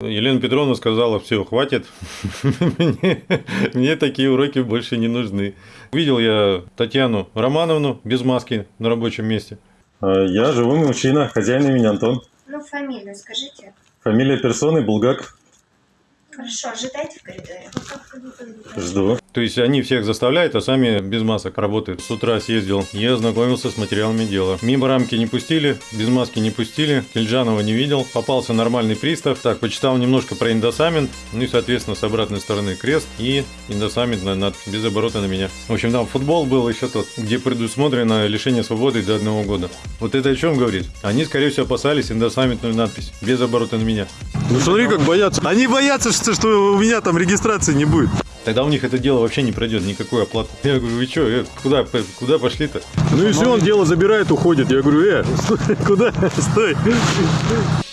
Елена Петровна сказала, все, хватит, мне, мне такие уроки больше не нужны. Видел я Татьяну Романовну без маски на рабочем месте. А, Я живой мужчина, хозяин имени Антон. Ну, фамилию скажите. Фамилия персоны Булгак. Хорошо, ожидайте в коридоре. Жду. То есть они всех заставляют, а сами без масок работают. С утра съездил, я ознакомился с материалами дела. Мимо рамки не пустили, без маски не пустили, Кельджанова не видел, попался нормальный пристав. Так, почитал немножко про индосамент, ну и, соответственно, с обратной стороны крест и индосамент на, над, без оборота на меня. В общем, там футбол был еще тот, где предусмотрено лишение свободы до одного года. Вот это о чем говорит? Они, скорее всего, опасались индосаментную надпись без оборота на меня. Ну смотри, как боятся. Они боятся, что, что у меня там регистрации не будет. Тогда у них это дело вообще не пройдет, никакой оплаты. Я говорю, вы что, куда, куда пошли-то? Ну и все, он дело забирает, уходит. Я говорю, э, стой, куда? Стой.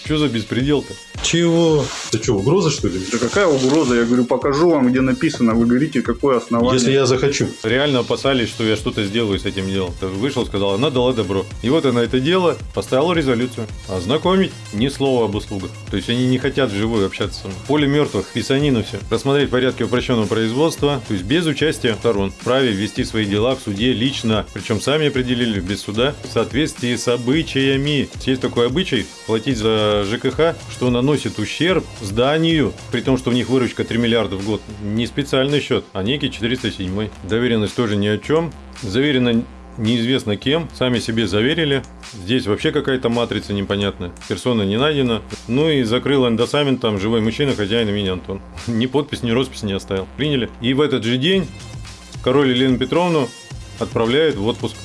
Что за беспредел-то? Чего? Это что, угроза что ли? Да какая угроза? Я говорю, покажу вам, где написано. Вы говорите, какое основание. Если я захочу. Реально опасались, что я что-то сделаю с этим делом. Вышел, сказал, она дала добро. И вот она это дело, поставила резолюцию. Ознакомить, ни слова об услугах. То есть они не хотят вживую общаться со мной. Поле мертвых, писанину все. Рассмотреть порядки упрощенного производства, то есть без участия сторон. Вправе вести свои дела в суде лично. Причем сами определили, без суда, в соответствии с обычаями. Есть такой обычай, платить за ЖКХ, что наносит ущерб зданию, при том, что у них выручка 3 миллиарда в год. Не специальный счет, а некий 407. Доверенность тоже ни о чем. Заверено неизвестно кем, сами себе заверили. Здесь вообще какая-то матрица непонятная. Персона не найдена. Ну и закрыл эндосамент, там живой мужчина, хозяин имени Антон. Ни подпись, ни роспись не оставил. Приняли. И в этот же день король Елену Петровну отправляет в отпуск.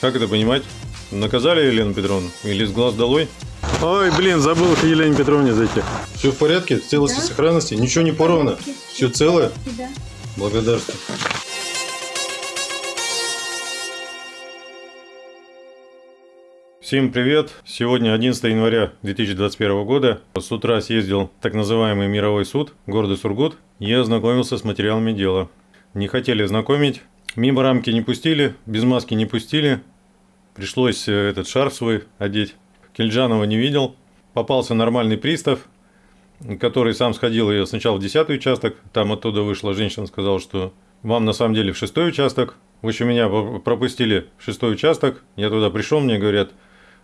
Как это понимать? Наказали Елену Петровну? Или с глаз долой? Ой, блин, забыл к Елене Петровне зайти. Все в порядке, в целости, Да. сохранности, ничего не порвано. Все целое? Да. Благодарствую. Всем привет! Сегодня 11 января 2021 года. С утра съездил так называемый мировой суд города Сургут и ознакомился с материалами дела. Не хотели знакомить, мимо рамки не пустили, без маски не пустили. Пришлось э, этот шарф свой одеть. Кельджанова не видел. Попался нормальный пристав, который сам сходил я сначала в 10 участок, там оттуда вышла женщина, сказала, что вам на самом деле в шестой участок. В общем, меня пропустили в шестой участок. Я туда пришел, мне говорят,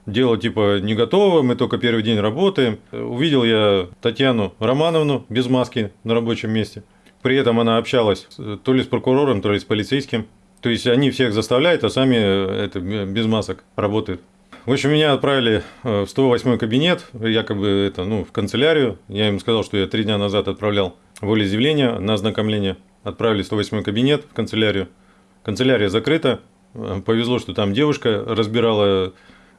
дело типа не готово, мы только первый день работаем. Увидел я Татьяну Романовну без маски на рабочем месте. При этом она общалась то ли с прокурором, то ли с полицейским. То есть они всех заставляют, а сами э, это, без масок работают. В общем, меня отправили э, в 108 кабинет, якобы это, ну, в канцелярию. Я им сказал, что я три дня назад отправлял волеизъявление на ознакомление. Отправили в 108 кабинет в канцелярию. Канцелярия закрыта. Э, Повезло, что там девушка разбирала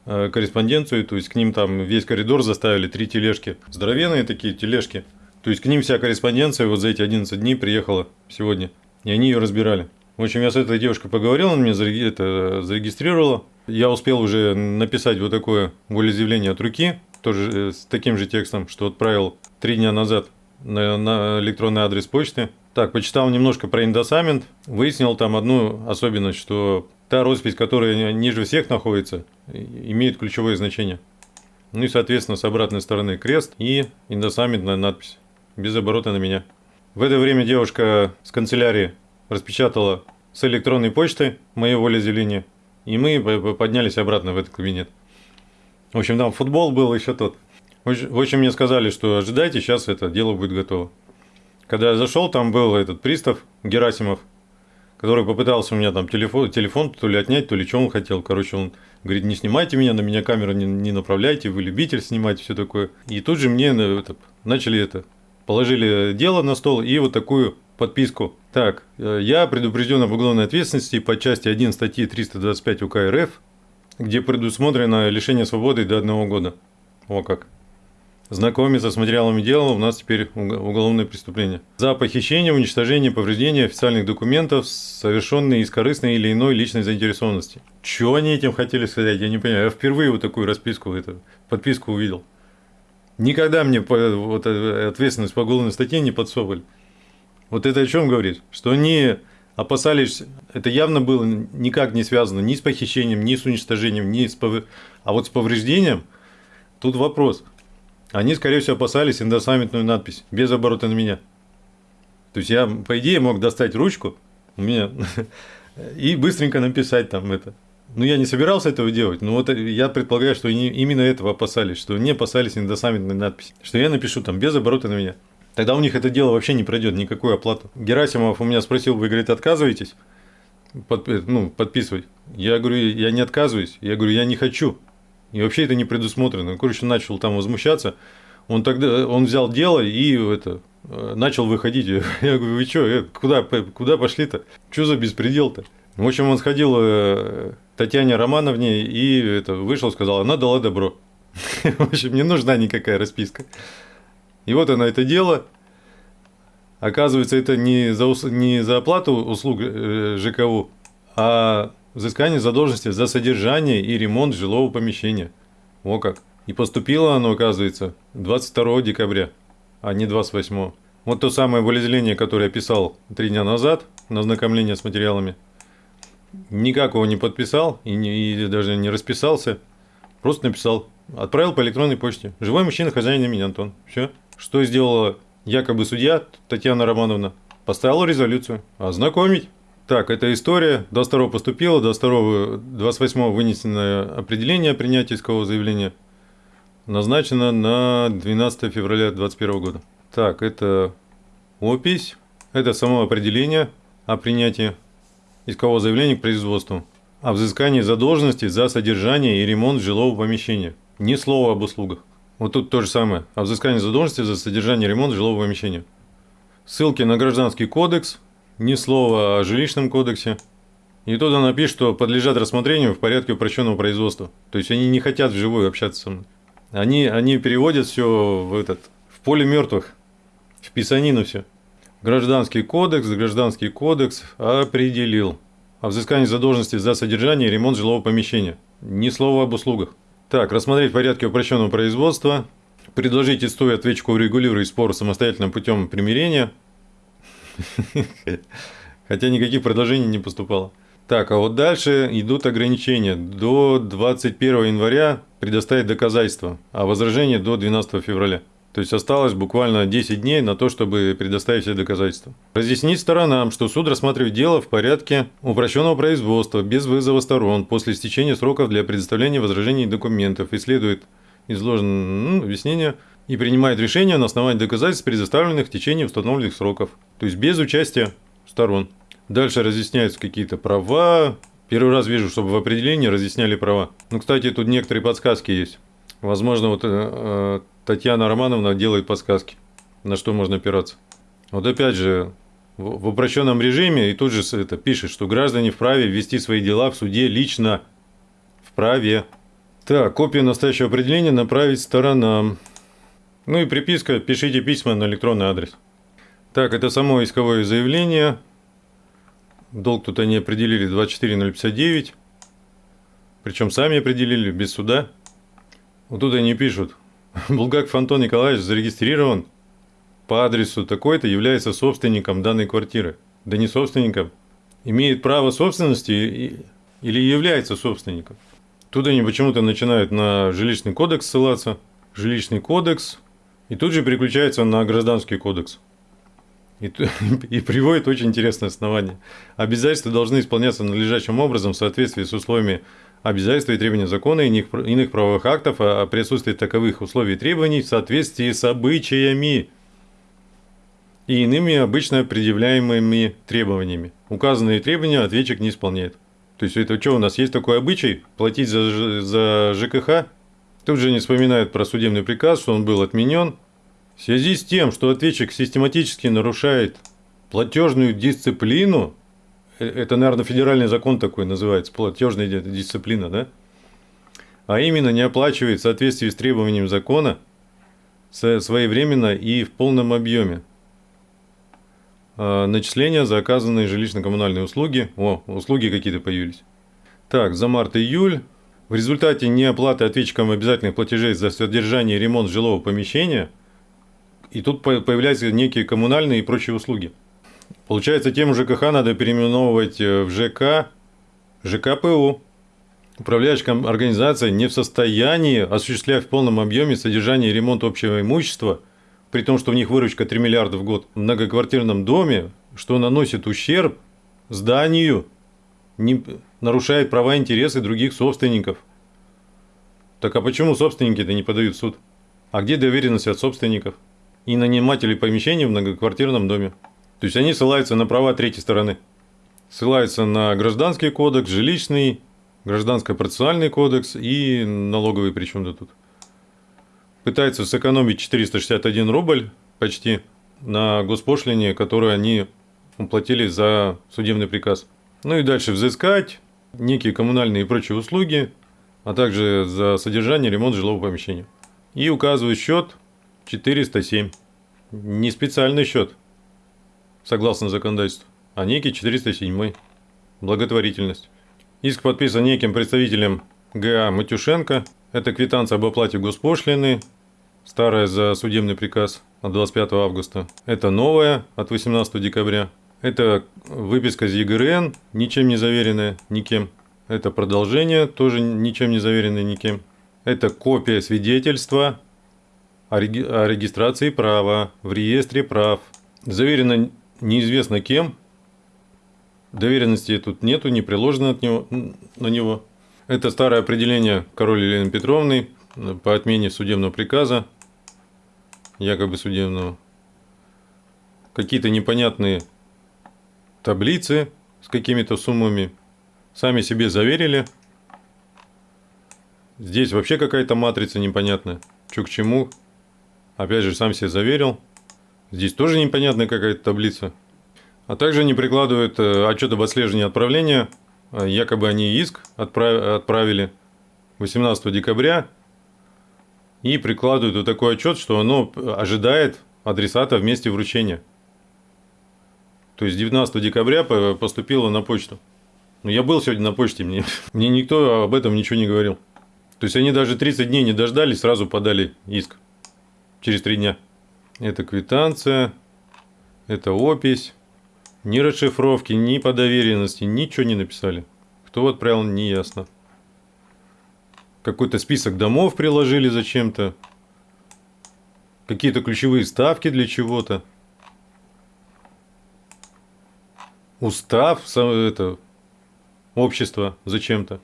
э, корреспонденцию, то есть к ним там весь коридор заставили три тележки. Здоровенные такие тележки. То есть к ним вся корреспонденция вот за эти 11 дней приехала сегодня. И они ее разбирали. В общем, я с этой девушкой поговорил, она меня зареги- это, зарегистрировала. Я успел уже написать вот такое волеизъявление от руки, тоже э, с таким же текстом, что отправил три дня назад на, на электронный адрес почты. Так, почитал немножко про индосамент, выяснил там одну особенность, что та роспись, которая ниже всех находится, имеет ключевое значение. Ну и, соответственно, с обратной стороны крест и индосаментная надпись, без оборота на меня. В это время девушка с канцелярии распечатала с электронной почты мое волеизъявление, и мы поднялись обратно в этот кабинет. В общем, там футбол был еще тот. В общем- в общем, мне сказали, что ожидайте, сейчас это дело будет готово. Когда я зашел, там был этот пристав Герасимов, который попытался у меня там телефон, телефон то ли отнять, то ли что он хотел. Короче, он говорит, не снимайте меня, на меня камеру не, не направляйте, вы любитель снимать, все такое. И тут же мне э, это, начали это, положили дело на стол и вот такую подписку. Так, э, я предупрежден об уголовной ответственности по части 1 статьи 325 УК РФ, где предусмотрено лишение свободы до одного года. О как. Знакомиться с материалами дела у нас теперь уг- уголовное преступление. За похищение, уничтожение, повреждение официальных документов, совершенные из корыстной или иной личной заинтересованности. Чего они этим хотели сказать, я не понимаю. Я впервые вот такую расписку, это, подписку увидел. Никогда мне по- вот, э, ответственность по уголовной статье не подсовывали. Вот это о чем говорит? Что они опасались, это явно было никак не связано ни с похищением, ни с уничтожением, ни с пов... а вот с повреждением, тут вопрос. Они, скорее всего, опасались индосаммитную надпись без оборота на меня. То есть я, по идее, мог достать ручку у меня и быстренько написать там это. Ну, я не собирался этого делать, но вот я предполагаю, что они именно этого опасались, что не опасались индосаммитной надписи, что я напишу там без оборота на меня. Тогда у них это дело вообще не пройдет, никакую оплату. Герасимов у меня спросил, вы, говорит, отказываетесь под, ну, подписывать? Я говорю, я не отказываюсь, я говорю, я не хочу. И вообще это не предусмотрено. Короче, начал там возмущаться. Он тогда, он взял дело и это, э, начал выходить. Я говорю, вы что, куда, куда пошли-то? Что за беспредел-то? В общем, он сходил э, Татьяне Романовне и это, вышел, сказал, она дала добро. В общем, не нужна никакая расписка. И вот она это дело. Оказывается, это не за, не за оплату услуг э, ЖКУ, а взыскание задолженности за содержание и ремонт жилого помещения. О как. И поступило оно, оказывается, 22 декабря, а не 28. Вот то самое волеизъявление, которое я писал три дня назад на ознакомление с материалами. Никак его не подписал и, не, и даже не расписался. Просто написал. Отправил по электронной почте. Живой мужчина, хозяин имени Антон. Все. Что сделала якобы судья Татьяна Романовна? Поставила резолюцию. Ознакомить. Так, эта история. До 2 поступила, до 2 28 вынесено определение о принятии искового заявления. Назначено на 12 февраля 2021 года. Так, это опись. Это само определение о принятии искового заявления к производству. О взыскании задолженности за содержание и ремонт жилого помещения. Ни слова об услугах. Вот тут то же самое. О взыскании задолженности за содержание ремонт жилого помещения. Ссылки на Гражданский кодекс, ни слова о жилищном кодексе. И туда напишут, что подлежат рассмотрению в порядке упрощенного производства. То есть они не хотят вживую общаться со мной. Они, они переводят все в, этот, в поле мертвых, в писанину все. Гражданский кодекс, гражданский кодекс определил о взыскании задолженности за содержание и ремонт жилого помещения. Ни слова об услугах. Так, рассмотреть порядки упрощенного производства. Предложить истцу и ответчику урегулировать спор самостоятельным путем примирения. Хотя никаких предложений не поступало. Так, а вот дальше идут ограничения. До 21 января предоставить доказательства, а возражение до 12 февраля. То есть осталось буквально 10 дней на то, чтобы предоставить все доказательства. Разъяснить сторонам, что суд рассматривает дело в порядке упрощенного производства, без вызова сторон, после истечения сроков для предоставления возражений и документов, и следует изложенное ну, объяснение и принимает решение на основании доказательств, предоставленных в течение установленных сроков. То есть без участия сторон. Дальше разъясняются какие-то права. Первый раз вижу, чтобы в определении разъясняли права. Ну, кстати, тут некоторые подсказки есть. Возможно, вот э, Татьяна Романовна делает подсказки, на что можно опираться. Вот опять же, в упрощенном режиме и тут же это пишет, что граждане вправе ввести свои дела в суде лично. Вправе. Так, копию настоящего определения направить сторонам. Ну и приписка, пишите письма на электронный адрес. Так, это само исковое заявление. Долг тут они определили 24059. Причем сами определили, без суда. Вот тут они пишут, Булгаков Антон Николаевич зарегистрирован по адресу такой-то, является собственником данной квартиры. Да не собственником. Имеет право собственности или является собственником. Тут они почему-то начинают на жилищный кодекс ссылаться. Жилищный кодекс. И тут же переключается на гражданский кодекс. И, и приводит очень интересное основание. Обязательства должны исполняться надлежащим образом в соответствии с условиями обязательства и требования закона и иных, иных правовых актов о присутствии таковых условий и требований в соответствии с обычаями и иными обычно предъявляемыми требованиями. Указанные требования ответчик не исполняет. То есть это что у нас есть такой обычай платить за, за ЖКХ? Тут же не вспоминают про судебный приказ, что он был отменен. В связи с тем, что ответчик систематически нарушает платежную дисциплину, это, наверное, федеральный закон такой называется, платежная дисциплина, да? А именно не оплачивает в соответствии с требованием закона своевременно и в полном объеме. А, начисления за оказанные жилищно-коммунальные услуги. О, услуги какие-то появились. Так, за март-июль. В результате неоплаты ответчикам обязательных платежей за содержание и ремонт жилого помещения. И тут появляются некие коммунальные и прочие услуги. Получается, тему ЖКХ надо переименовывать э, в ЖК, ЖКПУ. Управляющая организация не в состоянии осуществлять в полном объеме содержание и ремонт общего имущества, при том, что у них выручка 3 миллиарда в год в многоквартирном доме, что наносит ущерб зданию, не нарушает права и интересы других собственников. Так а почему собственники-то не подают в суд? А где доверенность от собственников и нанимателей помещений в многоквартирном доме? То есть они ссылаются на права третьей стороны. Ссылаются на гражданский кодекс, жилищный, гражданско-процессуальный кодекс и налоговый причем-то тут. Пытаются сэкономить 461 рубль почти на госпошлине, которую они уплатили за судебный приказ. Ну и дальше взыскать некие коммунальные и прочие услуги, а также за содержание ремонт жилого помещения. И указывают счет 407. Не специальный счет, согласно законодательству, а некий 407. Благотворительность. Иск подписан неким представителем ГА Матюшенко. Это квитанция об оплате госпошлины, старая за судебный приказ от 25 августа. Это новая от 18 декабря. Это выписка из ЕГРН, ничем не заверенная никем. Это продолжение, тоже ничем не заверенное никем. Это копия свидетельства о, реги- о регистрации права в реестре прав. Заверено неизвестно кем. Доверенности тут нету, не приложено от него, на него. Это старое определение король Елены Петровны по отмене судебного приказа, якобы судебного. Какие-то непонятные таблицы с какими-то суммами. Сами себе заверили. Здесь вообще какая-то матрица непонятная. Что к чему. Опять же, сам себе заверил. Здесь тоже непонятная какая-то таблица. А также они прикладывают э, отчет об отслеживании отправления. Э, Якобы они иск отправ- отправили 18 декабря. И прикладывают вот такой отчет, что оно ожидает адресата в месте вручения. То есть 19 декабря по- поступило на почту. Ну, я был сегодня на почте, мне, мне никто об этом ничего не говорил. То есть они даже 30 дней не дождались, сразу подали иск. Через 3 дня. Это квитанция, это опись. Ни расшифровки, ни по доверенности, ничего не написали. Кто отправил, не ясно. Какой-то список домов приложили зачем-то. Какие-то ключевые ставки для чего-то. Устав это, общества зачем-то.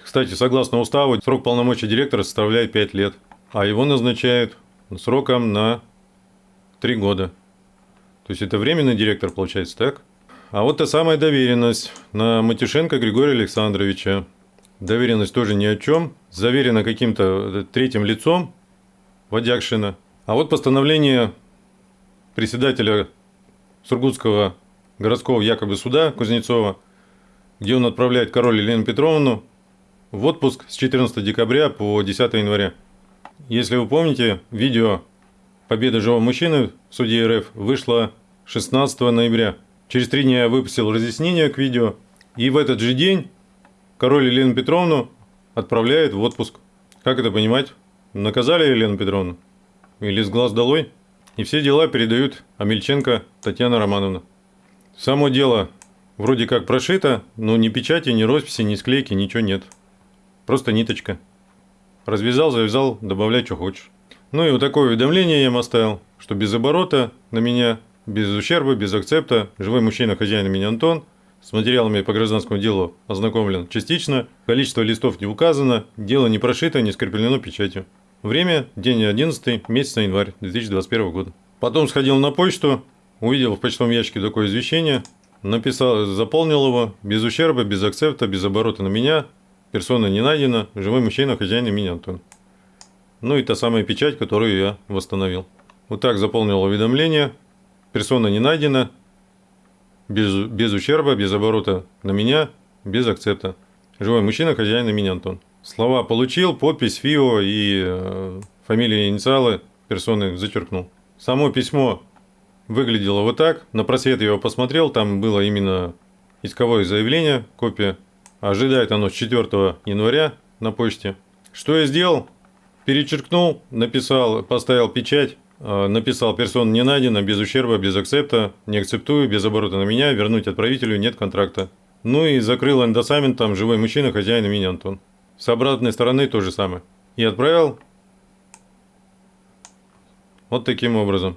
Кстати, согласно уставу, срок полномочий директора составляет 5 лет, а его назначают сроком на 3 года. То есть это временный директор, получается, так? А вот та самая доверенность на Матюшенко Григория Александровича. Доверенность тоже ни о чем. Заверена каким-то третьим лицом Водякшина. А вот постановление председателя Сургутского городского якобы суда Кузнецова, где он отправляет король Елену Петровну в отпуск с 14 декабря по 10 января. Если вы помните, видео «Победа живого мужчины» в суде РФ вышло 16 ноября. Через три дня я выпустил разъяснение к видео, и в этот же день король Елену Петровну отправляет в отпуск. Как это понимать? Наказали Елену Петровну? Или с глаз долой? И все дела передают Амельченко Татьяна Романовна. Само дело вроде как прошито, но ни печати, ни росписи, ни склейки, ничего нет. Просто ниточка. Развязал, завязал, добавляй, что хочешь. Ну и вот такое уведомление я им оставил, что без оборота на меня, без ущерба, без акцепта, живой мужчина, хозяин меня Антон, с материалами по гражданскому делу ознакомлен частично, количество листов не указано, дело не прошито, не скреплено печатью. Время – день 11, месяц январь 2021 года. Потом сходил на почту, увидел в почтовом ящике такое извещение, написал, заполнил его, без ущерба, без акцепта, без оборота на меня, персона не найдена, живой мужчина, хозяин имени Антон. Ну и та самая печать, которую я восстановил. Вот так заполнил уведомление, персона не найдена, без, без ущерба, без оборота на меня, без акцепта. Живой мужчина, хозяин имени Антон. Слова получил, подпись ФИО и э, фамилия инициалы персоны зачеркнул. Само письмо выглядело вот так. На просвет я его посмотрел, там было именно исковое заявление, копия. Ожидает оно с 4 января на почте. Что я сделал? Перечеркнул, написал, поставил печать, э, написал персон не найдено, без ущерба, без акцепта, не акцептую, без оборота на меня, вернуть отправителю, нет контракта. Ну и закрыл эндосамент там живой мужчина, хозяин имени Антон. С обратной стороны то же самое. И отправил вот таким образом.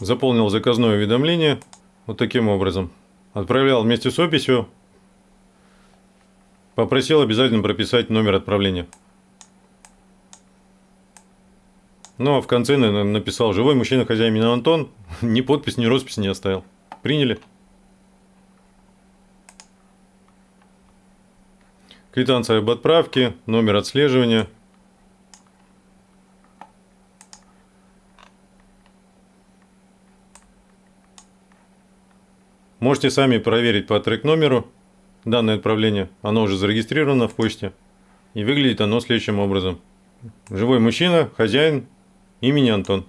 Заполнил заказное уведомление вот таким образом. Отправлял вместе с описью. Попросил обязательно прописать номер отправления. Ну а в конце на- написал «Живой мужчина, хозяин имени Антон». Ни подпись, ни роспись не оставил. Приняли. Квитанция об отправке, номер отслеживания. Можете сами проверить по трек-номеру данное отправление. Оно уже зарегистрировано в почте. И выглядит оно следующим образом. Живой мужчина, хозяин, имени Антон.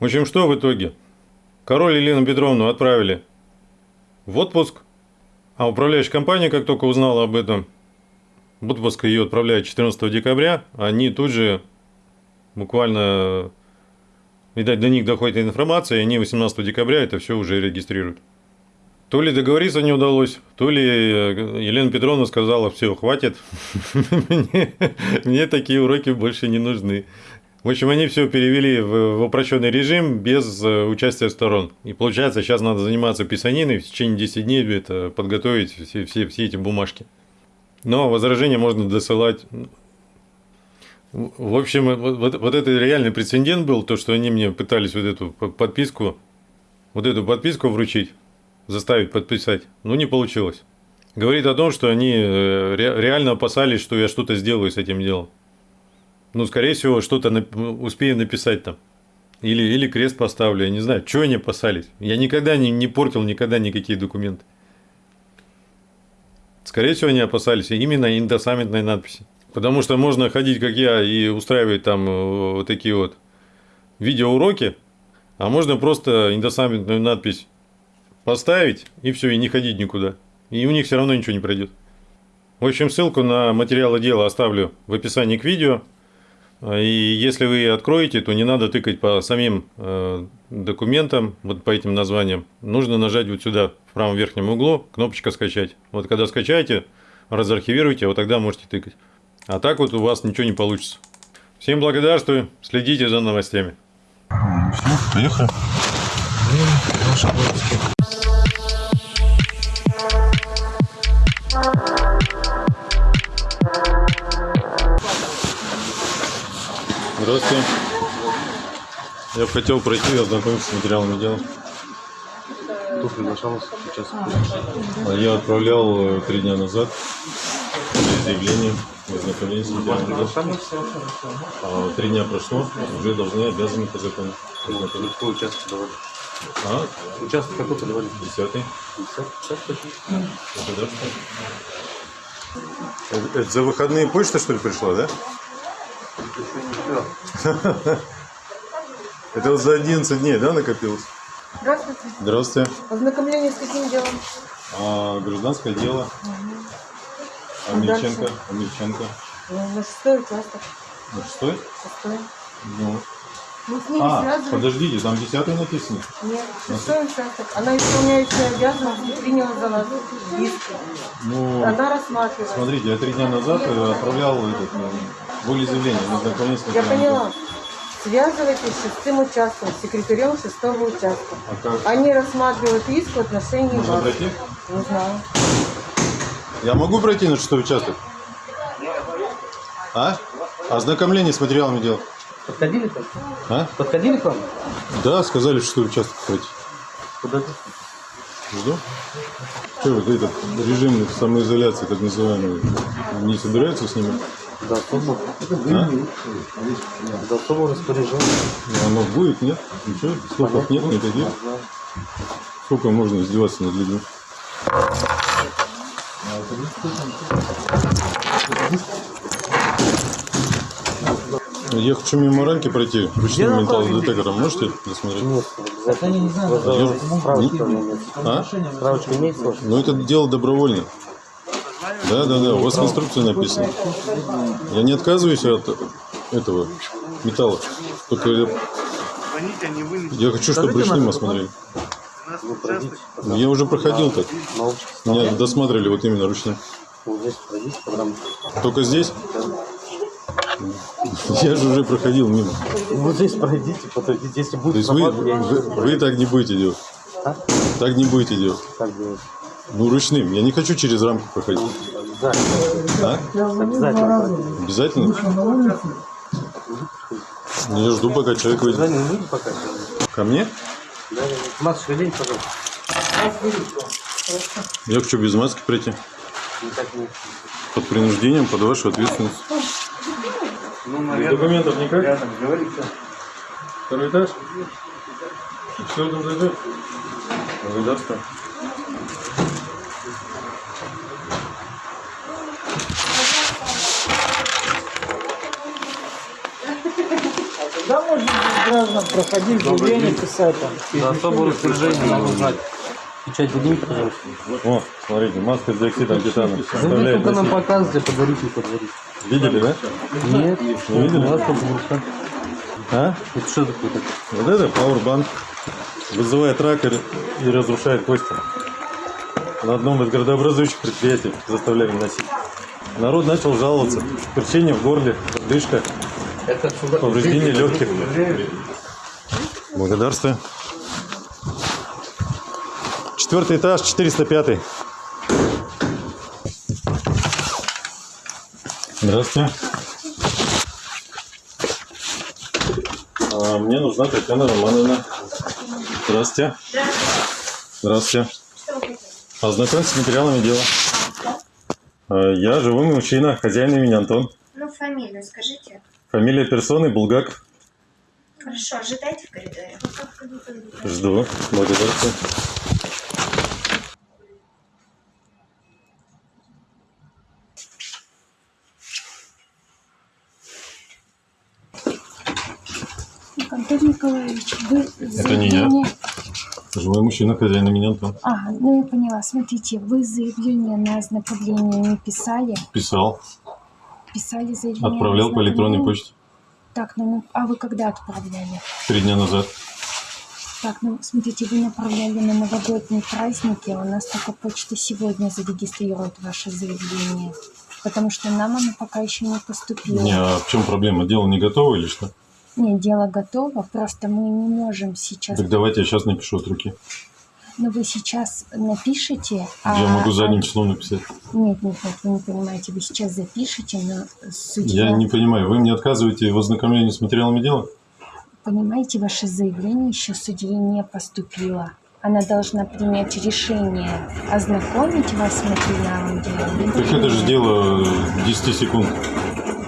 В общем, что в итоге? Король Елену Петровну отправили в отпуск, а управляющая компания, как только узнала об этом, в отпуск ее отправляют 14 декабря, они тут же буквально, видать, до них доходит информация, и они 18 декабря это все уже регистрируют. То ли договориться не удалось, то ли э, Елена Петровна сказала, все, хватит, мне, такие уроки больше не нужны. В общем, они все перевели в, в упрощенный режим без э, участия сторон. И получается, сейчас надо заниматься писаниной, в течение 10 дней это подготовить все, все, все эти бумажки. Но возражения можно досылать. В общем, вот, вот- это реальный прецедент был, то, что они мне пытались вот эту по- подписку, вот эту подписку вручить, заставить подписать, но не получилось. Говорит о том, что они э, ре- реально опасались, что я что-то сделаю с этим делом. Ну, скорее всего, что-то нап- успею написать там. Или, или крест поставлю, я не знаю. Чего они опасались? Я никогда не, не портил никогда никакие документы. Скорее всего, они опасались именно индосамментной надписи. Потому что можно ходить, как я, и устраивать там э, вот такие вот видеоуроки, а можно просто индосамментную надпись поставить, и все, и не ходить никуда. И у них все равно ничего не пройдет. В общем, ссылку на материалы дела оставлю в описании к видео. И если вы откроете, то не надо тыкать по самим э, документам, вот по этим названиям. Нужно нажать вот сюда, в правом верхнем углу, кнопочка «Скачать». Вот когда скачаете, разархивируйте, вот тогда можете тыкать. А так вот у вас ничего не получится. Всем благодарствую, следите за новостями. Поехали. Здравствуйте. Я бы хотел пройти и ознакомиться с материалами дела. Кто приглашал вас сейчас? А Я отправлял э, три дня назад заявление в ознакомление с дела. А три дня прошло, уже должны обязаны по закону. Какой участок давали? А, Участок какой подавали? десятый. Государство. Это, это за выходные почта, что ли, пришла, да? Это вот за 11 дней, да, накопилось? Здравствуйте. Здравствуйте. Ознакомление с каким делом? А, гражданское дело. А Амельченко. дальше? Амельченко. Ну, на шестой участок. На шестой? Шестой. Ну. Мы с ними А, связывались. подождите, там десятый написано. Нет, шестой участок. Она исполняющая обязанности приняла за нас иск. Ну, Она рассматривает. смотрите, я три дня назад э, отправлял этот, э, волеизъявление знакомление с Я поняла. Связывайтесь с шестым участком, с секретарем шестого участка. А как? Они рассматривают иск в отношении Можно вас. пройти? Не знаю. Я могу пройти на шестой участок? А? Ознакомление с материалами дел. Подходили к вам? А? Подходили к вам? Да, сказали, в шестой участок пройти. Подойди. Жду. Что вот этот режим самоизоляции, так называемый, не собираются снимать? До особого, А? до особого распоряжения. Ну, Оно будет, нет? Ничего, слухов нет никаких. Сколько можно издеваться над людьми? Я хочу мимо ранки пройти ручным металлодетектором. Можете досмотреть? Нет, обязательно. не знаю. Справочка у меня нет. А? Справочка имеется? Ну, это дело добровольно. Да, да, да, у вас в инструкции написано. Я не отказываюсь от этого металла. Только я, я хочу, чтобы ручным осмотрели. Ну, Я уже проходил так. научитесь. Меня досматривали вот именно ручным. Вот здесь. Только здесь? Я же уже проходил мимо. Ну, Вот здесь пройдите, подойдите. Если То будет есть вы, вы, вы так не будете делать? А? Так не будете делать? Так делать. Ну, ручным. Я не хочу через рамку проходить. Обязательно. А? Обязательно. Обязательно? Ну, Я жду, пока человек выйдет. Ко мне? Да, да, да. Шевелите, пожалуйста. Я хочу без маски прийти. Под принуждением, под вашу ответственность. Без документов никак? Второй этаж? Все там зайдет? Благодарствую. Когда можно без граждан проходить заявление писать там? За особое распоряжение надо Печать поднимите, пожалуйста. О, смотрите, маска с диоксидом титана. Вы Составляет только нам показывайте, подарите, подарите. Видели, да? Нет, Не видели? Только бурка. А? Это что такое? так? Вот это Powerbank. Вызывает рак и, и разрушает кости. На одном из градообразующих предприятий заставляли носить. Народ начал жаловаться. Перчение в горле, дышка, повреждение легких. Благодарствую. Четвертый этаж, 405. Здравствуйте. А, мне нужна Татьяна Романовна. Здравствуйте. Здравствуйте. Хотите? Ознакомьтесь с материалами дела. А, Я живой мужчина, хозяин имени Антон. Ну, фамилию скажите. Фамилия персоны Булгак. Хорошо, ожидайте в коридоре. Жду. Благодарствую. Антон Николаевич, вы Это не я. заявление... Живой мужчина, хозяин имени Антон. А, ну я поняла. Смотрите, вы заявление на ознакомление не писали? Писал. Писали заявление на Отправлял по электронной почте. Так, ну, мы- а вы когда отправляли? Три дня назад. Так, ну, смотрите, вы направляли на новогодние праздники, а у нас только почта сегодня зарегистрирует ваше заявление. Потому что нам оно пока еще не поступило. Не, а в чем проблема? Дело не готово или что? Нет, дело готово, просто мы не можем сейчас... Так давайте я сейчас напишу от руки. Но вы сейчас напишите, а... Я могу задним а- числом написать. Нет, нет, нет, вы не понимаете, вы сейчас запишите, но судья... Я не понимаю, вы мне отказываете в ознакомлении с материалами дела? Понимаете, ваше заявление еще судье не поступило. Она должна принять решение, ознакомить вас с материалом дела. Так это же дело 10 секунд.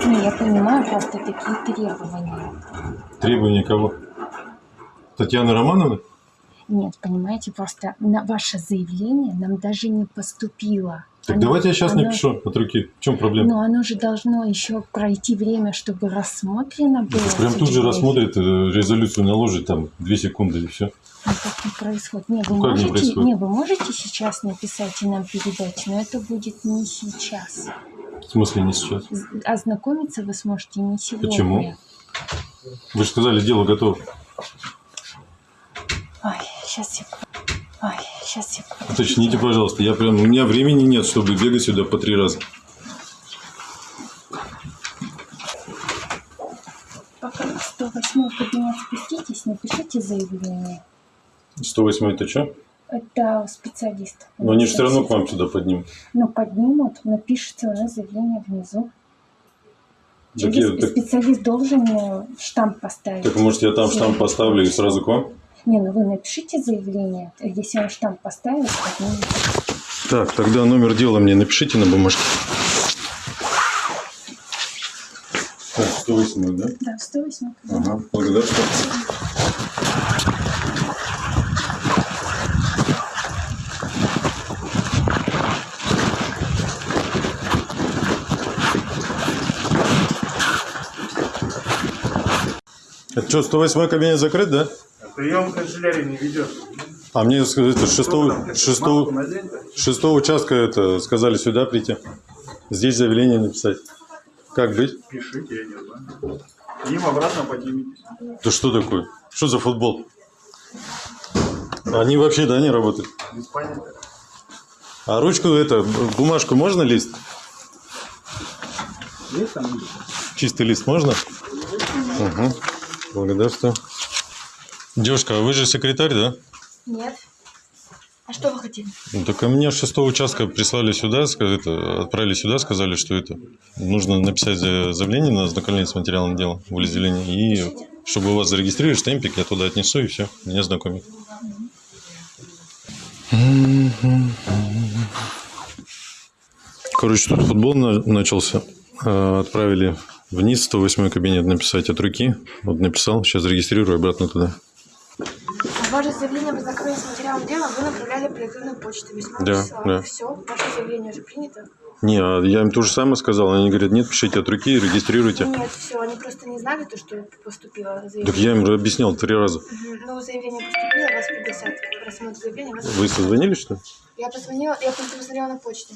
Не, я понимаю, просто такие требования. Требования кого? Татьяны Романовны? Нет, понимаете, просто на ваше заявление нам даже не поступило. Так Оно- давайте я сейчас оно- напишу от руки. В чем проблема? Но оно же должно еще пройти время, чтобы рассмотрено было. Прям тут же рассмотрит, э, резолюцию наложит, там, 2 секунды и все. Ну, так не происходит. Не, вы Ну, как не можете, происходит? не, вы можете сейчас написать и нам передать, но это будет не сейчас. В смысле не сейчас? Ознакомиться вы сможете не сегодня. Почему? Вы же сказали, дело готово. Ой, сейчас я... Ой, сейчас я... Уточните, пожалуйста. Я прям, у меня времени нет, чтобы бегать сюда по три раза. Пока в 108 кабинет спуститесь, напишите заявление. 108 это что? Это специалист. Но они же все равно к вам сюда поднимут. Ну, поднимут, напишите у нас заявление внизу. Так, Через- я- так, Специалист должен э, штамп поставить. так, может я там штамп поставлю и сразу к вам? Не, ну вы напишите заявление. Если он штамп поставит, поднимет. Так, тогда номер дела мне напишите на бумажке. Так, 108, да? Да, в 108 кабинет. Ага, благодарствую. Это что, 108 кабинет закрыт, да? Прием канцелярии не ведет. А мне с- это, шестого, шестого, шестого участка это сказали сюда прийти. Здесь заявление написать. Как быть? Пишите, я не знаю. Им обратно поднимитесь. Да что такое? Что за футбол? Они вообще, да, не работают? Понятия. А ручку, это, бумажку можно лист? Есть там? Чистый лист можно? Угу. Благодарствую. Девушка, а вы же секретарь, да? Нет. А что вы хотели? Ну, так а меня с шестого участка прислали сюда, это, отправили сюда, сказали, что это нужно написать за- заявление на ознакомление с материалом дела, волеизъявление, и чтобы у вас зарегистрировали штемпик, я туда отнесу, и все, меня знакомят. Короче, тут футбол на- начался. А, Отправили вниз 108 кабинет написать от руки. Вот написал, сейчас зарегистрирую обратно туда. Ваше заявление об ознакомлении с материалом дела вы направляли по электронной почте. Весьма Да, да. Все, ваше заявление уже принято? Не, а я им то же самое сказал. Они говорят, нет, пишите от руки, регистрируйте. Нет, все, они просто не знали то, что поступило заявление. Так я им объяснял три раза. Мгм. Ну, заявление поступило, вас пригласят заявления. Вас... Вы созвонились, что ли? Я позвонила, я просто посмотрела на почте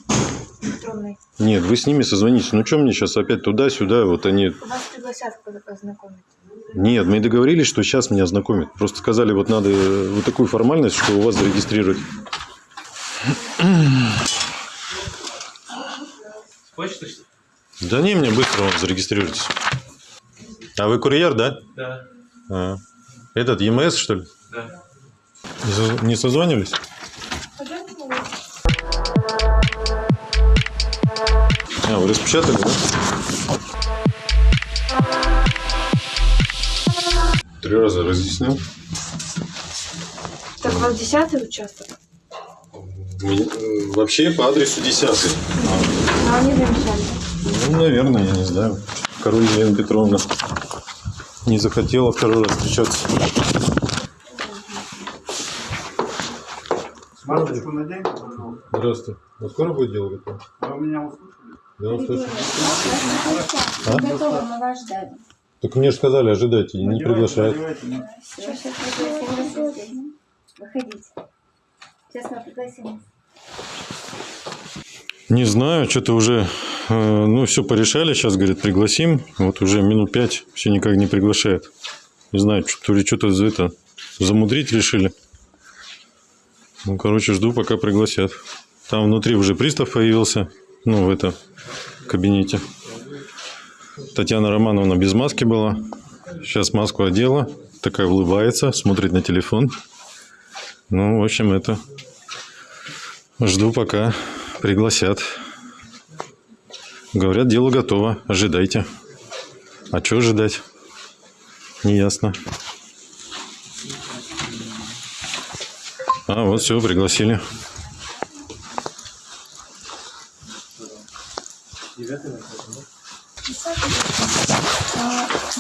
электронной. Нет, вы с ними созвонитесь. Ну, что мне сейчас опять туда-сюда? Вот они... Вас пригласят познакомить. Нет, мы договорились, что сейчас меня ознакомят. Просто сказали, вот надо э, вот такую формальность, что у вас зарегистрировать. Почта, что ли? Да не, мне быстро вот, зарегистрируйтесь. А вы курьер, да? Да. А. Этот ЕМС, что ли? Да. Не, соз- не созванивались? А, вы распечатали, да? Три раза разъяснил. Так, у вас десятый участок? Ми- э, Вообще по адресу 10. Но они замечали. Ну, наверное, я не знаю. Король Елена Петровна не захотела второй раз встречаться. Масочку наденьте, пожалуйста. Здравствуй. А скоро будет дело готово? Вы меня услышали? Да, услышал. А? Готово, мы вас ждали. Так мне же сказали, ожидайте, не приглашают. ну. Выходите. Сейчас мы пригласим. Не знаю, что-то уже, э, ну, все порешали, сейчас, говорит, пригласим. Вот уже минут пять все никак не приглашают. Не знаю, что- то ли что-то за это замудрить решили. Ну, короче, жду, пока пригласят. Там внутри уже пристав появился, ну, в этом кабинете. Татьяна Романовна без маски была. Сейчас маску одела, такая улыбается, смотрит на телефон. Ну, в общем, это... Жду, пока пригласят. Говорят, дело готово, ожидайте. А что ожидать? Неясно. А, вот все, пригласили.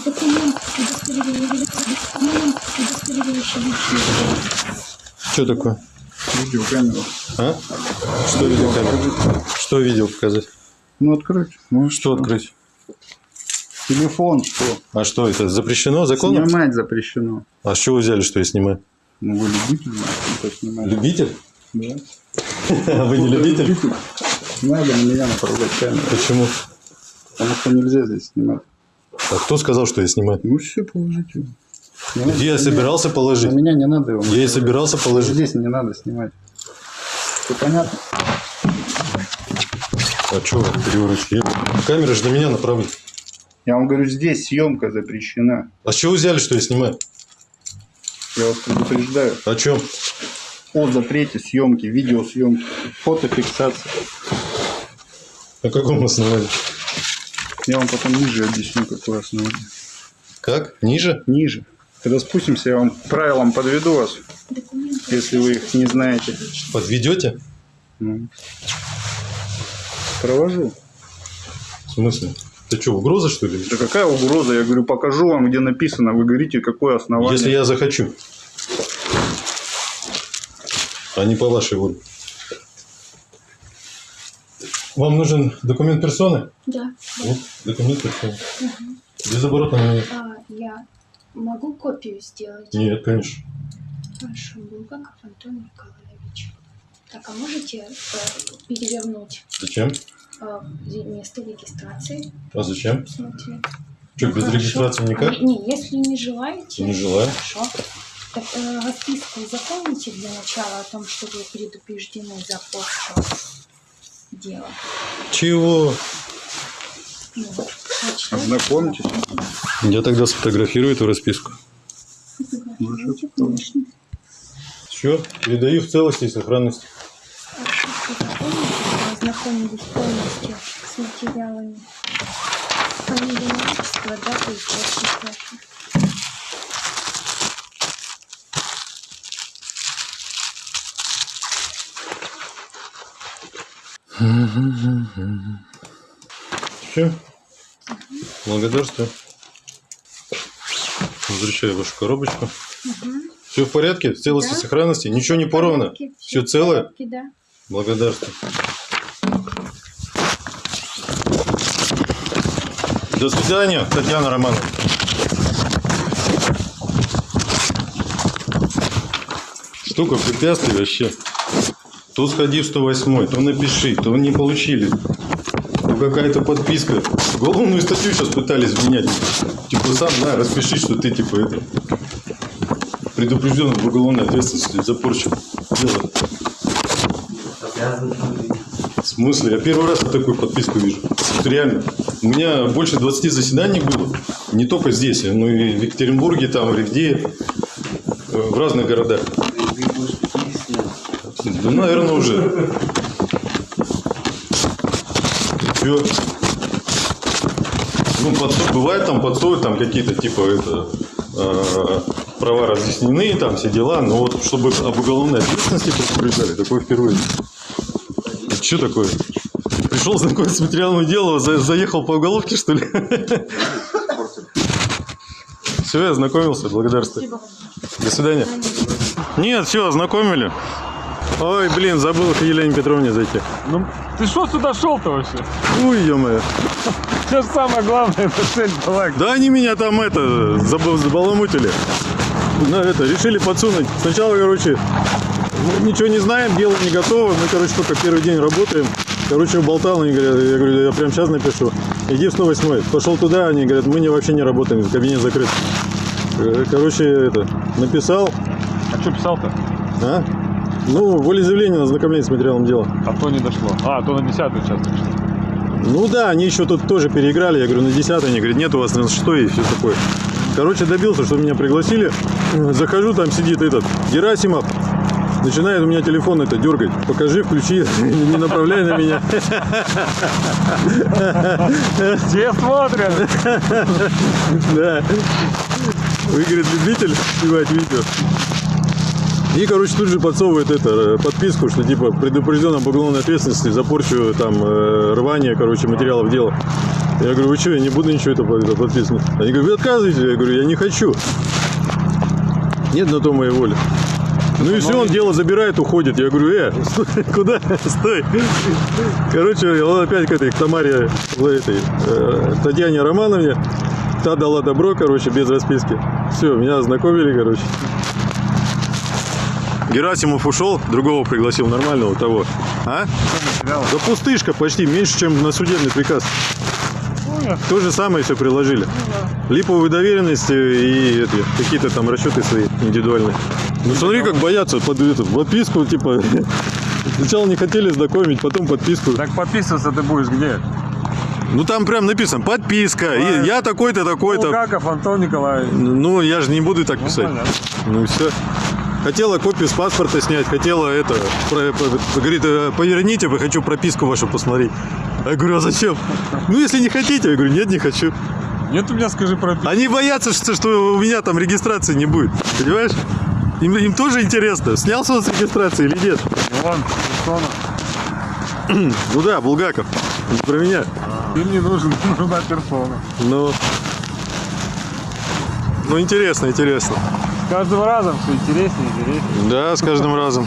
Документ, удостоверяющий личность. Что такое? Видеокамеру. А? Что видео Что видео показать? Ну, откройте. Ну, Что открыть? Телефон, что? А что это? Запрещено законом? Снимать запрещено. А с чего вы взяли, что я снимаю? Ну, вы любитель, это снимать. Любитель? Да. А вы не любитель? Надо на меня направлять камеру. Почему? Потому что нельзя здесь снимать. А кто сказал, что я снимаю? Ну, все, положите. Не надо я собирался положить? меня не надо его. Я и собирался положить. Здесь не надо снимать. Все понятно? А что вы переворачиваете? Камера же на меня направлена. Я вам говорю, здесь съемка запрещена. А с чего взяли, что я снимаю? Я вас предупреждаю. О чем? О запрете съемки, видеосъемки, фотофиксации. На каком основании? Я вам потом ниже объясню, какое основание. Как? Ниже? Ниже. Когда спустимся, я вам правилам подведу вас, если вы их не знаете. Подведете? Ну. Провожу. В смысле? Ты что, угроза, что ли? Да какая угроза? Я говорю, покажу вам, где написано. Вы говорите, какое основание. Если я захочу. А не по вашей воле. Вам нужен документ персоны? Да. Вот, документ персоны. Без оборота на меня. А, я могу копию сделать? Нет, конечно. Хорошо, Булгаков Антон Николаевич. Так, а можете э, перевернуть? Зачем? э, место регистрации. А зачем? Смотри. Что, без хорошо. регистрации никак? Не, не, если не желаете. Не желаю. Хорошо. Так, э, расписку заполните для начала о том, что вы предупреждены за порчу дела. Чего? Ну. Ознакомьтесь. Я тогда сфотографирую эту расписку. Все, передаю в целости и сохранности. Расписку заполните, вы ознакомились полностью с материалами. Фамилия, отчество, дата и подпись ваша. Все. Благодарствую. Возвращаю вашу коробочку. Все в порядке? В целости Да. сохранности? Ничего не порвано? Все в целое? порядке, Да. Благодарствую. До свидания, Татьяна Романовна. Штука препятствий вообще. То сходи в 108, то напиши, то не получили. То какая-то подписка. Уголовную статью сейчас пытались вменять. Типа сам, на, распиши, что ты типа это предупрежден в уголовной ответственности за порчу дела. В смысле? Я первый раз такую подписку вижу. Вот реально. У меня больше 20 заседаний было. Не только здесь, но и в Екатеринбурге, там, в Ревде, э, в разных городах. Да, наверное, уже. Все. Ну, подсу- бывает там подсовывают там какие-то типа это э, права разъяснены, там все дела, но вот чтобы об уголовной ответственности предупреждали, такое впервые. Что такое? Пришел знакомиться с материалом дела, за- заехал по уголовке, что ли? Все, я ознакомился, благодарствую. До свидания. Нет, все, ознакомили. Ой, блин, забыл к Елене Петровне зайти. Ну, ты что сюда шел-то вообще? Ой, ё-моё. Сейчас самое главное, это цель была. Да они меня там это заб- забаламутили. На это решили подсунуть. Сначала, короче, мы ничего не знаем, дело не готово. Мы, короче, только первый день работаем. Короче, болтал, они говорят, я говорю, я прямо сейчас напишу. Иди в 108. Пошел туда, они говорят, мы не, вообще не работаем, кабинет закрыт. Э, Короче, это, написал, А что писал-то? а? Ну, волеизъявление на ознакомление с материалом дела. А то не дошло. А, то на 10 участок. что? Ну да, они еще тут тоже переиграли. Я говорю, на 10 они говорят, нет у вас на 6 и все такое. Короче, добился, что меня пригласили. Захожу, там сидит этот Герасимов. Начинает у меня телефон это дергать. Покажи, включи, не направляй на меня. Все смотрят. Да. Вы, говорит, любитель снимать видео. И, короче, тут же подсовывает это, э, подписку, что типа предупрежден об уголовной ответственности за порчу там э, рвание, короче, материалов дела. Я говорю, вы что, я не буду ничего это, это подписывать. Они говорят, вы отказываете? Я говорю, я не хочу. Нет на то моей воли. Ну и все, он дело забирает, уходит. Я говорю, э, стой, куда? Стой. Короче, он опять к этой, к Тамаре, к этой, э, Татьяне Романовне. Та дала добро, короче, без расписки. Все, меня ознакомили, короче. Герасимов ушел, другого пригласил, нормального того. А? Да пустышка почти, меньше, чем на судебный приказ. То же самое все приложили. Липовые доверенности и какие-то там расчеты свои индивидуальные. Ну смотри, как боятся под эту подписку, типа. Сначала не хотели знакомить, потом подписку. Так подписываться ты будешь где? Ну там прям написано подписка. И я такой-то, такой-то. Булгаков Антон Николаевич. Ну, я же не буду так писать. понятно. Ну, все. Хотела копию с паспорта снять, хотела это, про- про- говорит, «Э, поверните, я хочу прописку вашу посмотреть. Я говорю, а зачем? Ну, если не хотите, я говорю, нет, не хочу. Нет у меня, скажи, про Они боятся, что, что у меня там регистрации не будет, понимаешь? Им, им тоже интересно, снялся он с регистрации или нет. Вон, персона. Ну да, Булгаков, не про меня. Им не нужен, нужна персона. Ну, ну интересно, интересно. Каждым разом все интереснее и интереснее. Да, с каждым разом.